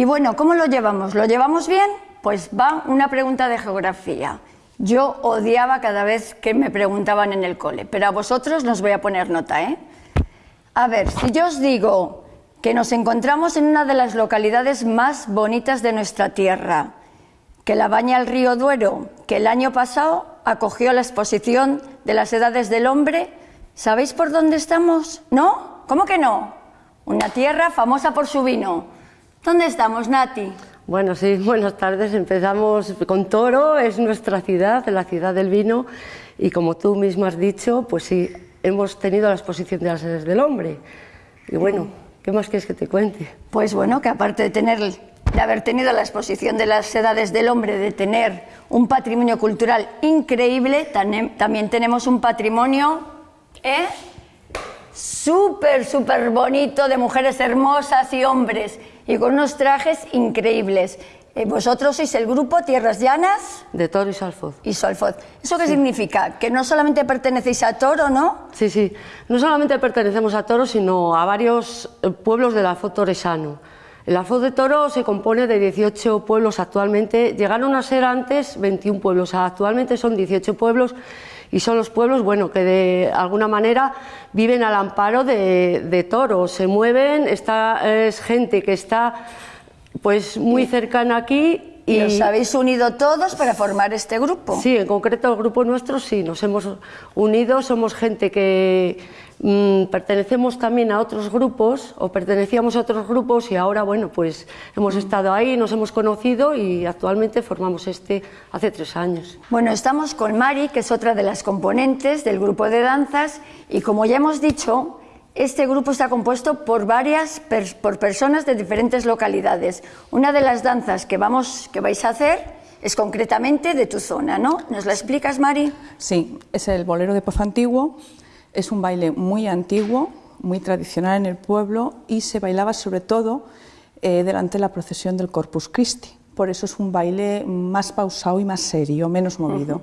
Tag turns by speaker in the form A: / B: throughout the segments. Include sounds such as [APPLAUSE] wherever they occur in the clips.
A: Y bueno, ¿cómo lo llevamos? ¿Lo llevamos bien? Pues va una pregunta de geografía. Yo odiaba cada vez que me preguntaban en el cole, pero a vosotros nos voy a poner nota, ¿eh? A ver, si yo os digo que nos encontramos en una de las localidades más bonitas de nuestra tierra, que la baña el río Duero, que el año pasado acogió la exposición de las edades del hombre, ¿sabéis por dónde estamos? ¿No? ¿Cómo que no? Una tierra famosa por su vino. ¿Dónde estamos, Nati?
B: Bueno, sí, [LAUGHS] buenas tardes. Empezamos con Toro, es nuestra ciudad, la ciudad del vino, y como tú mismo has dicho, pues sí, hemos tenido la exposición de las edades del hombre. Y bueno, ¿qué más quieres que te cuente?
A: Pues bueno, que aparte de tener de haber tenido la exposición de las edades del hombre, de tener un patrimonio cultural increíble, también tenemos un patrimonio ¿eh? Súper, súper bonito de mujeres hermosas y hombres y con unos trajes increíbles. Eh, vosotros sois el grupo Tierras Llanas.
B: De Toro y Salfoz.
A: Y Salfoz. ¿Eso qué significa? Que no solamente pertenecéis a Toro, ¿no?
B: Sí, sí. No solamente pertenecemos a Toro, sino a varios eh, pueblos del Alfoz Toresano. El Alfoz de Toro se compone de 18 pueblos actualmente. Llegaron a ser antes 21 pueblos. Actualmente son 18 pueblos y son los pueblos bueno, que de alguna manera viven al amparo de, de Toro. Se mueven, está, es gente que está pues muy cercana aquí
A: y, os habéis unido todos para formar este grupo.
B: Sí, en concreto el grupo nuestro sí, nos hemos unido, somos gente que mm, pertenecemos también a otros grupos o pertenecíamos a otros grupos y ahora, bueno, pues hemos estado ahí, nos hemos conocido y actualmente formamos este hace tres años.
A: Bueno, estamos con Mari, que es otra de las componentes del grupo de danzas y como ya hemos dicho, este grupo está compuesto por varias por personas de diferentes localidades. Una de las danzas que vamos que vais a hacer es concretamente de tu zona, ¿no? ¿Nos la explicas, Mari?
C: Sí, es el bolero de Pozo Antiguo. Es un baile muy antiguo, muy tradicional en el pueblo y se bailaba sobre todo eh, delante de la procesión del Corpus Christi. Por eso es un baile más pausado y más serio, menos movido.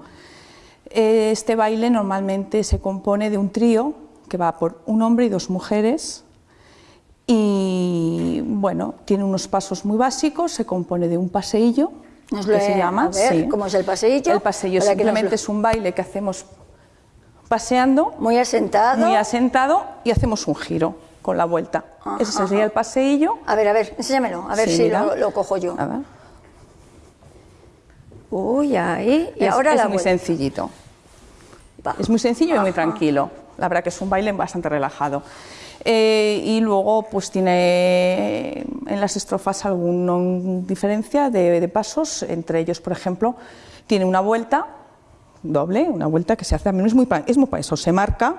C: Este baile normalmente se compone de un trío que va por un hombre y dos mujeres y bueno, tiene unos pasos muy básicos, se compone de un paseillo,
A: que se llama. ¿Cómo es el paseillo?
C: El paseillo simplemente es un baile que hacemos paseando.
A: Muy asentado.
C: Muy asentado y hacemos un giro con la vuelta. Ese sería el paseillo.
A: A ver, a ver, enséñamelo, a ver si lo, cojo yo. A ver. Uy, ahí. Y ahora
C: es muy sencillito. Es muy sencillo y muy tranquilo. La verdad que es un baile bastante relajado. Eh, y luego pues tiene en las estrofas alguna diferencia de, pasos, entre ellos, por ejemplo, tiene una vuelta doble, una vuelta que se hace también, es muy, es muy para eso, se marca.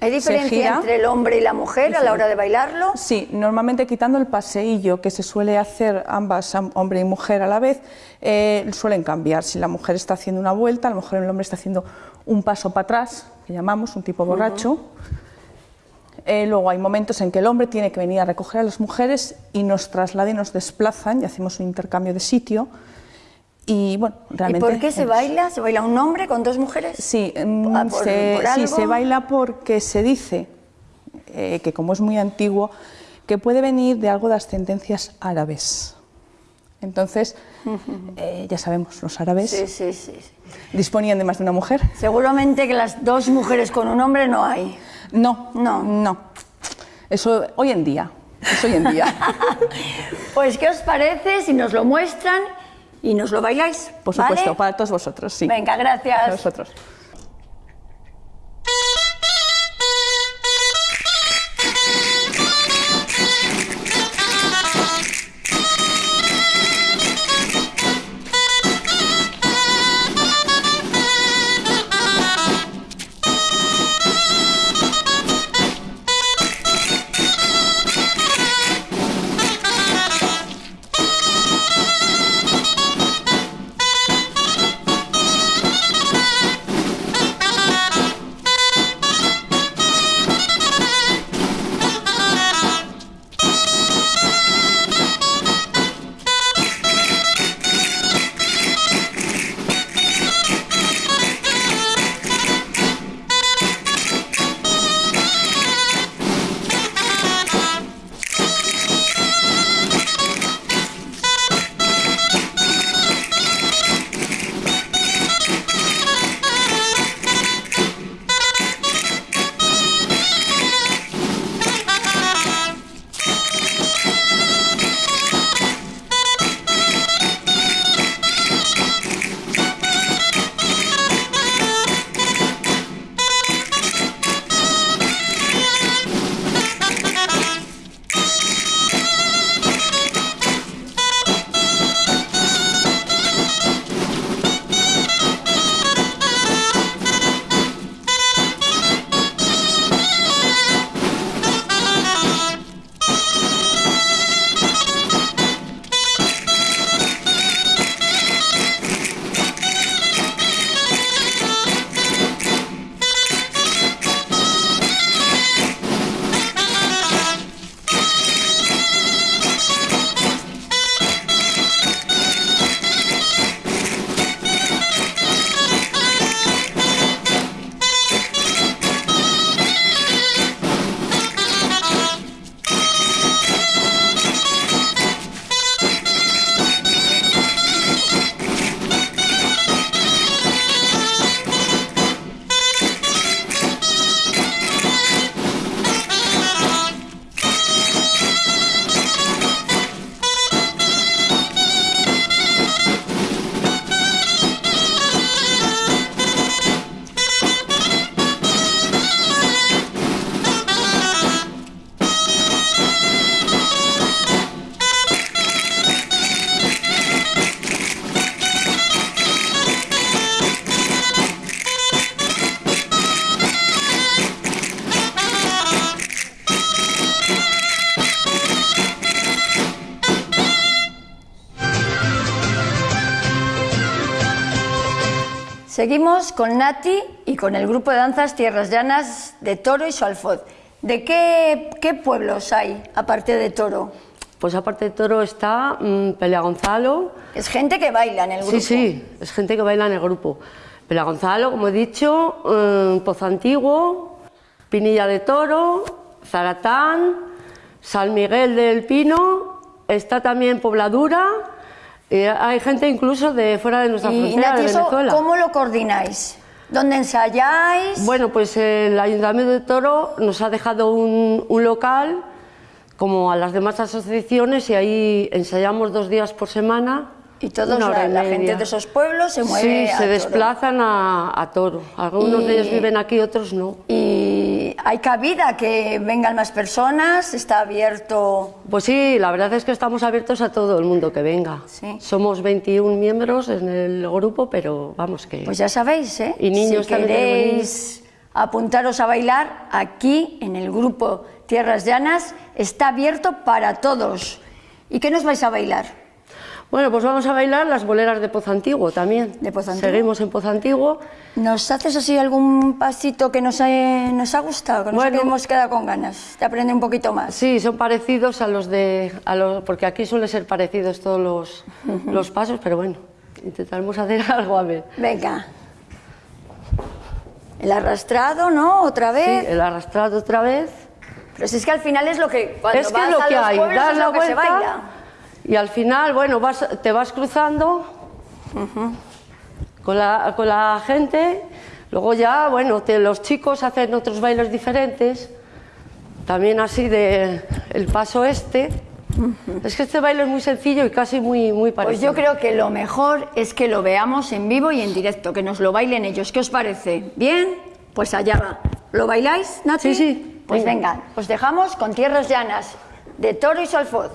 A: ¿Hay diferencia entre el hombre y la mujer a la hora de bailarlo?
C: Sí, normalmente quitando el paseillo que se suele hacer ambas, hombre y mujer a la vez, eh, suelen cambiar. Si la mujer está haciendo una vuelta, a lo mejor el hombre está haciendo un paso para atrás, que llamamos un tipo borracho. Eh, luego hay momentos en que el hombre tiene que venir a recoger a las mujeres y nos trasladan y nos desplazan y hacemos un intercambio de sitio. Y bueno, realmente.
A: ¿Y por qué se baila? ¿Se baila un hombre con dos mujeres?
C: Sí, mm, ah, se, sí, se baila porque se dice eh, que, como es muy antiguo, que puede venir de algo de ascendencias árabes. Entonces, [LAUGHS] eh, ya sabemos, los árabes disponían de más de una mujer.
A: Seguramente que las dos mujeres con un hombre no hay.
C: No, no, no. Eso hoy en día. Eso hoy en día. [LAUGHS]
A: pues, ¿qué os parece si nos lo muestran y nos lo bailáis?
C: Por supuesto, para todos vosotros, sí.
A: Venga, gracias.
C: A vosotros.
A: Seguimos con Nati y con el grupo de danzas Tierras Llanas de Toro y Solfod. ¿De qué, qué pueblos hay aparte de Toro?
B: Pues aparte de Toro está mm, Pelea Gonzalo.
A: Es gente que baila en el grupo.
B: Sí, sí, es gente que baila en el grupo. Pelea Gonzalo, como he dicho, eh, Pozo Antiguo, Pinilla de Toro, Zaratán, San Miguel del Pino, está también Pobladura. Y hay gente incluso de fuera de nuestra
A: Y
B: frontera,
A: Nati,
B: de
A: ¿eso
B: Venezuela.
A: ¿cómo lo coordináis? ¿Dónde ensayáis?
B: Bueno, pues el Ayuntamiento de Toro nos ha dejado un, un local, como a las demás asociaciones, y ahí ensayamos dos días por semana.
A: y
B: hora
A: la, la gente de esos pueblos se mueve
B: Sí,
A: a
B: se
A: Toro.
B: desplazan a, a Toro. Algunos
A: Y-
B: de ellos viven aquí, otros no.
A: Y hay cabida que vengan más personas, está abierto.
B: Pues sí, la verdad es que estamos abiertos a todo el mundo que venga.
A: Sí.
B: Somos 21 miembros en el grupo, pero vamos que...
A: Pues ya sabéis, ¿eh?
B: Y niños
A: si queréis apuntaros a bailar, aquí en el grupo Tierras Llanas está abierto para todos. ¿Y qué nos vais a bailar?
B: Bueno, pues vamos a bailar las boleras de Pozo Antiguo también.
A: ¿De Pozo Antiguo?
B: Seguimos en Pozo Antiguo.
A: ¿Nos haces así algún pasito que nos ha, nos ha gustado? Que nos
B: Bueno.
A: hemos quedado con ganas de aprender un poquito más.
B: Sí, son parecidos a los de... A los, porque aquí suelen ser parecidos todos los, los pasos, pero bueno, intentaremos hacer [LAUGHS] algo a ver.
A: Venga. El arrastrado, ¿no? Otra
B: Sí,
A: vez.
B: el arrastrado otra vez.
A: Pero si es que al final es lo que cuando
B: es que
A: vas
B: lo
A: a
B: que
A: los
B: hay,
A: pueblos es
B: la
A: lo que se
B: vuelta
A: baila.
B: Y al final, bueno, vas, te vas cruzando con, la, con la gente. Luego ya, bueno, te- los chicos hacen otros bailes diferentes. También así de el paso este. Es que este baile es muy sencillo y casi muy, muy
A: Pues
B: parecido.
A: yo creo que lo mejor es que lo veamos en vivo y en directo, que nos lo bailen ellos. ¿Qué os parece? ¿Bien? Pues allá va. ¿Lo bailáis, Nati?
B: Sí, sí.
A: Pues
B: Venga.
A: venga, os dejamos con Tierras Llanas, de Toro y Solfod.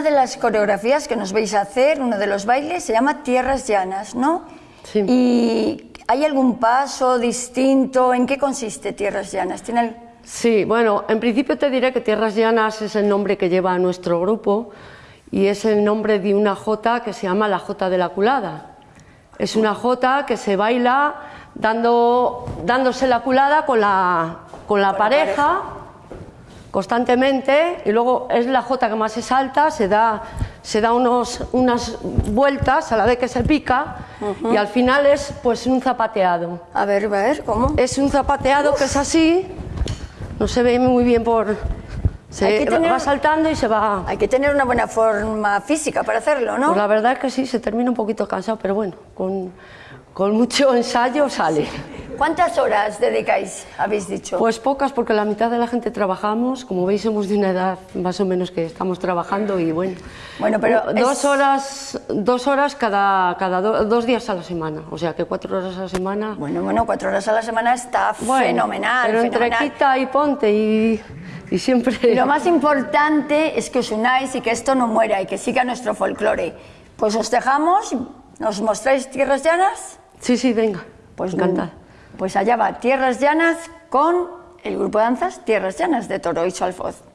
A: Una de las coreografías que nos vais a hacer, uno de los bailes, se llama Tierras Llanas, ¿no?
B: Sí.
A: ¿Y hay algún paso distinto? ¿En qué consiste Tierras Llanas? ¿Tiene el-
B: Sí, bueno, en principio te diré que Tierras Llanas es el nombre que lleva nuestro grupo y es el nombre de una jota que se llama la jota de la culada. Es una jota que se baila dando, dándose la culada con la, con la pareja, constantemente y luego es la jota que más se salta, se da, se da unos, unas vueltas a la vez que se pica y al final es pues un zapateado.
A: A ver, a ver, ¿cómo?
B: Es un zapateado que es así, no se ve muy bien por... Se
A: Hay que tener-
B: va saltando y se va...
A: Hay que tener una buena forma física para hacerlo, ¿no?
B: Pues la verdad es que sí, se termina un poquito cansado, pero bueno, con, con mucho ensayo sale.
A: ¿Cuántas horas dedicáis, habéis dicho?
B: Pues pocas, porque la mitad de la gente trabajamos. Como veis, somos de una edad más o menos que estamos trabajando y bueno.
A: Bueno, pero
B: dos
A: es-
B: horas, dos horas cada, cada do- dos días a la semana. O sea que cuatro horas a la semana.
A: Bueno, bueno, cuatro horas a la semana está
B: Bueno,
A: fenomenal.
B: Pero entre
A: fenomenal.
B: quita y ponte y, y siempre.
A: Y lo más importante es que os unáis y que esto no muera y que siga nuestro folclore. Pues os dejamos, ¿nos mostráis tierras llanas?
B: Sí, sí, venga.
A: Pues
B: encantada.
A: Pues allá va, tierras llanas con el grupo de danzas Tierras Llanas de Toro y Alfoz.